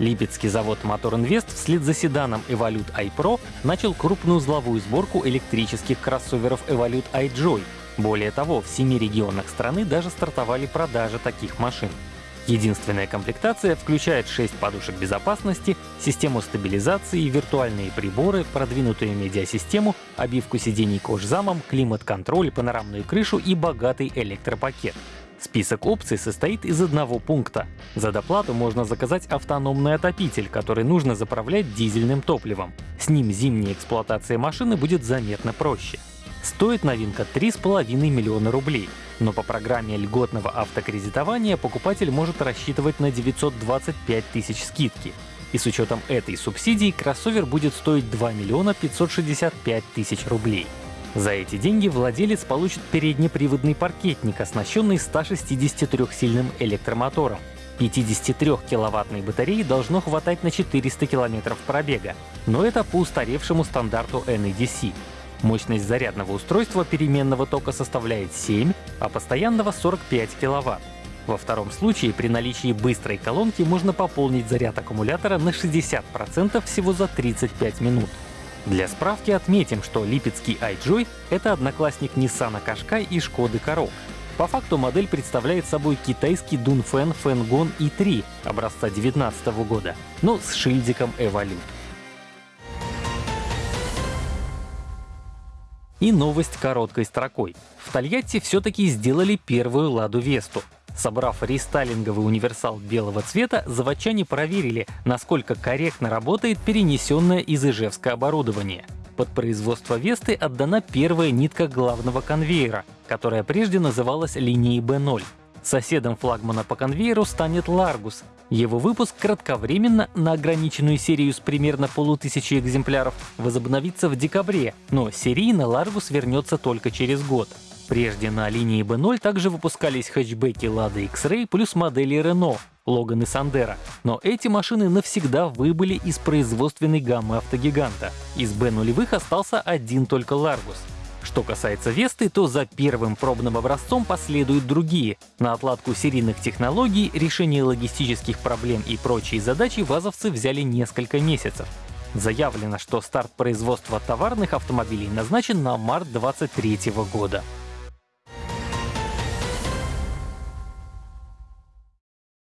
Липецкий завод Мотор Инвест вслед за седаном Evolute iPro начал крупную узловую сборку электрических кроссоверов Evolute iJoy. Более того, в семи регионах страны даже стартовали продажи таких машин. Единственная комплектация включает 6 подушек безопасности, систему стабилизации, виртуальные приборы, продвинутую медиасистему, обивку сидений кожзамом, климат-контроль, панорамную крышу и богатый электропакет. Список опций состоит из одного пункта. За доплату можно заказать автономный отопитель, который нужно заправлять дизельным топливом. С ним зимняя эксплуатация машины будет заметно проще. Стоит новинка 3,5 миллиона рублей, но по программе льготного автокредитования покупатель может рассчитывать на 925 тысяч скидки. И с учетом этой субсидии кроссовер будет стоить 2 миллиона 565 тысяч рублей. За эти деньги владелец получит переднеприводный паркетник, оснащенный 163-сильным электромотором. 53-киловаттной батареи должно хватать на 400 километров пробега, но это по устаревшему стандарту NEDC. Мощность зарядного устройства переменного тока составляет 7, а постоянного 45 киловатт. Во втором случае при наличии быстрой колонки можно пополнить заряд аккумулятора на 60% всего за 35 минут. Для справки отметим, что липецкий iJoy — это одноклассник Nissan Qashqai и Шкоды Karoq. По факту модель представляет собой китайский Dunfen Fengon i3 образца 2019 года, но с шильдиком Evolute. И новость короткой строкой. В Тольятти все-таки сделали первую «Ладу Весту». Собрав рестайлинговый универсал белого цвета, заводчане проверили, насколько корректно работает перенесенное из Ижевска оборудование. Под производство Весты отдана первая нитка главного конвейера, которая прежде называлась линией B0. Соседом флагмана по конвейеру станет Largus. Его выпуск кратковременно на ограниченную серию с примерно полутысячи экземпляров возобновится в декабре, но серийно Largus вернется только через год. Прежде на линии B0 также выпускались хэтчбеки Lada X-Ray плюс модели Renault, Logan и Sandero. Но эти машины навсегда выбыли из производственной гаммы автогиганта. Из B0 остался один только Largus. Что касается Весты, то за первым пробным образцом последуют другие. На отладку серийных технологий, решение логистических проблем и прочие задачи вазовцы взяли несколько месяцев. Заявлено, что старт производства товарных автомобилей назначен на март 2023 года.